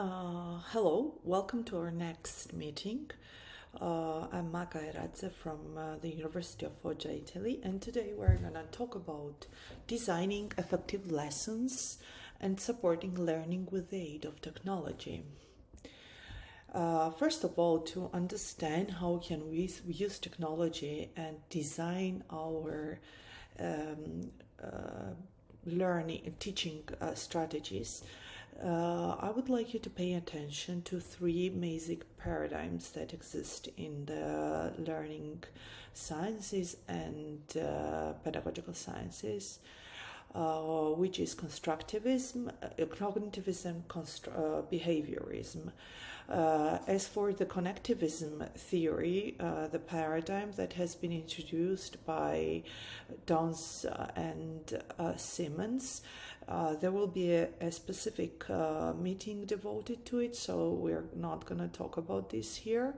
Uh, hello, welcome to our next meeting. Uh, I'm Maka Eradze from uh, the University of Foggia, Italy, and today we're going to talk about designing effective lessons and supporting learning with the aid of technology. Uh, first of all, to understand how can we use technology and design our um, uh, learning teaching uh, strategies uh, I would like you to pay attention to three basic paradigms that exist in the learning sciences and uh, pedagogical sciences, uh, which is constructivism, uh, cognitivism, uh, behaviorism. Uh, as for the connectivism theory, the paradigm that has been introduced by Downes and Siemens, uh, there will be a, a specific uh, meeting devoted to it, so we're not going to talk about this here.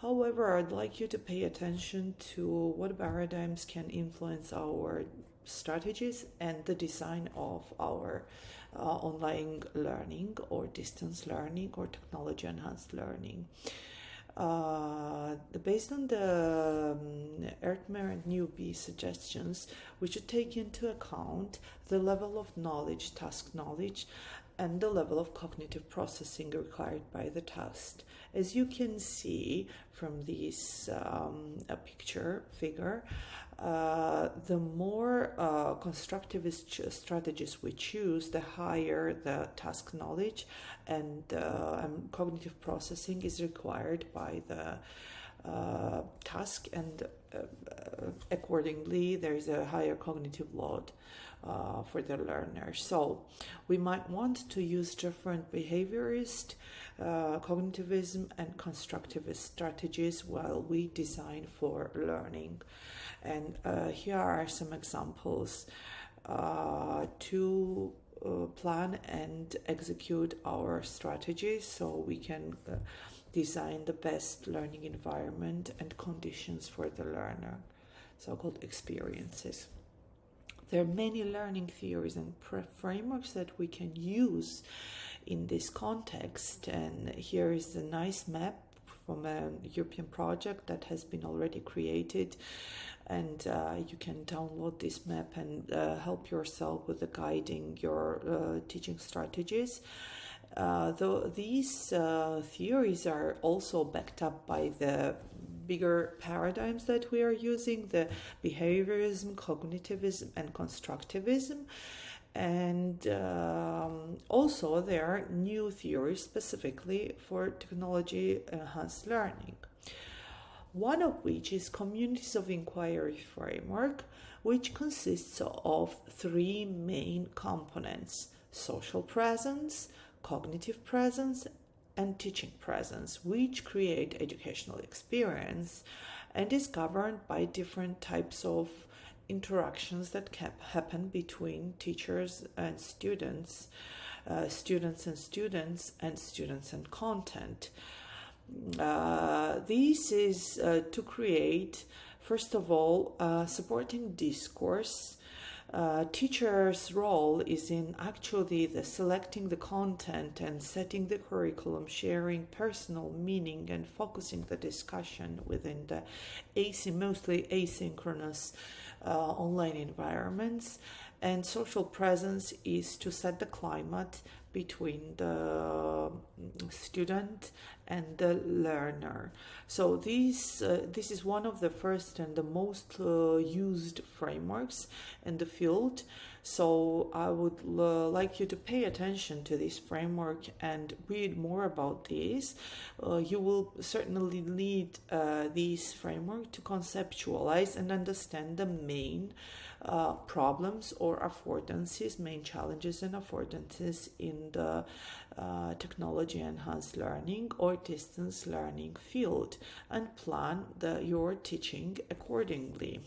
However, I'd like you to pay attention to what paradigms can influence our strategies and the design of our uh, online learning or distance learning or technology enhanced learning. Uh, based on the um, Ertmer and Newby suggestions, we should take into account the level of knowledge, task knowledge, and the level of cognitive processing required by the task. As you can see from this um, picture figure, uh, the more uh, constructivist strategies we choose, the higher the task knowledge and, uh, cognitive processing is required by the uh, task, and uh, accordingly, there is a higher cognitive load. Uh, for the learner. So we might want to use different behaviorist, uh, cognitivism, and constructivist strategies while we design for learning. And here are some examples uh, to uh, plan and execute our strategies so we can uh, design the best learning environment and conditions for the learner, so called experiences. There are many learning theories and frameworks that we can use in this context, and here is a nice map from a European project that has been already created and uh, you can download this map and uh, help yourself with the guiding your uh, teaching strategies. Uh, though these uh, theories are also backed up by the bigger paradigms that we are using the behaviorism, cognitivism, and constructivism. And um, also, there are new theories specifically for technology enhanced learning. One of which is Communities of Inquiry Framework, which consists of three main components social presence, cognitive presence, and teaching presence, which create educational experience and is governed by different types of interactions that can happen between teachers and students, uh, students and students, and students and content. Uh, this is uh, to create, first of all, supporting discourse uh, teacher's role is in actually the selecting the content and setting the curriculum, sharing personal meaning and focusing the discussion within the AC, mostly asynchronous online environments. And social presence is to set the climate between the student and the learner. So this uh, this is one of the first and the most uh, used frameworks in the field. So I would uh, like you to pay attention to this framework and read more about this. Uh, you will certainly need uh, this framework to conceptualize and understand the main uh, problems or affordances, main challenges and affordances in the uh, technology enhanced learning or distance learning field and plan the, your teaching accordingly.